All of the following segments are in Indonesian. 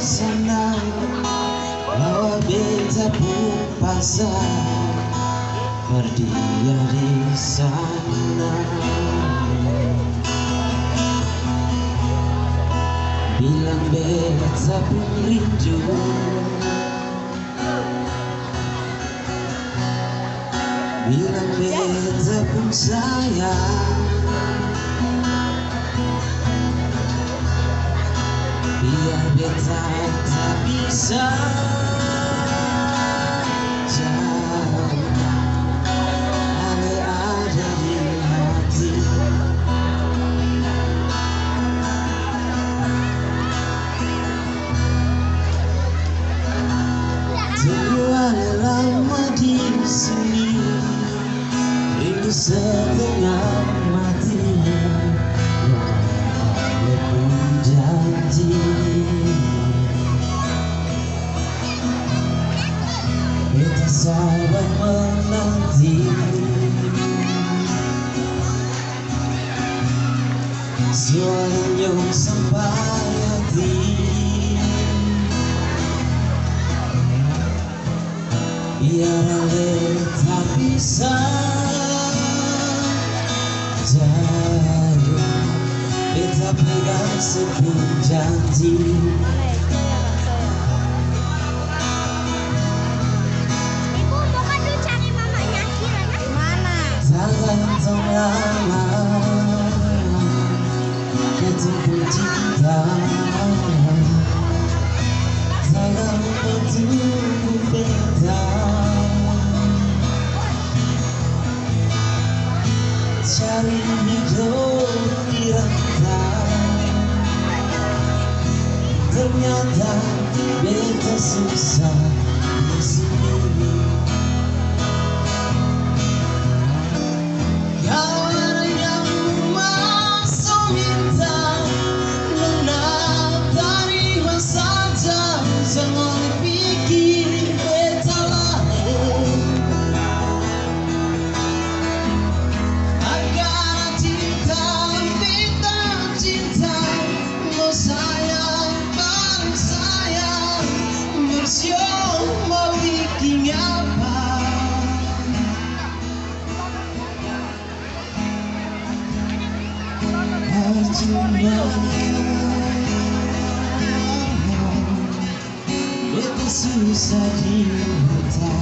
sana pun pasar Berdia di sana. Bilang beta pun rindu. Bilang beta pun sayang Biar beta tak bisa jauh menanti Suaranya sampai hati. Biar beta bisa jauh Beta pegang sepuluh janji Ternyata beta susah di sini Kau suicide you will die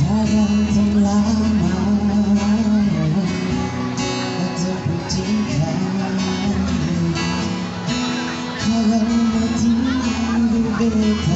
Ta đang thông lá màu Đã tập một chính khả Ta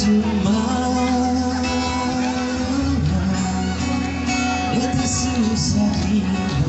Percuma Itu susah diminta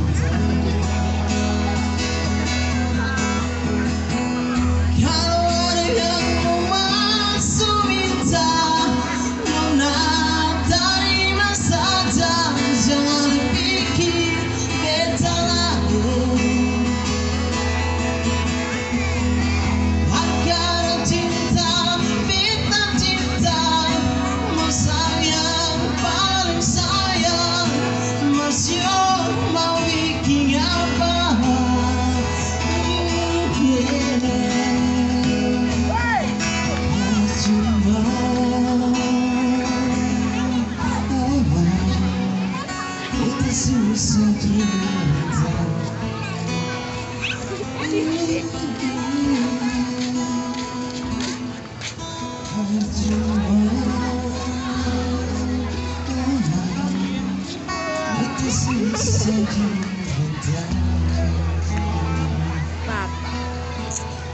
Bapak.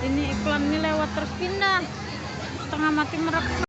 Ini iklan ini lewat terpindah. Setengah mati merekam.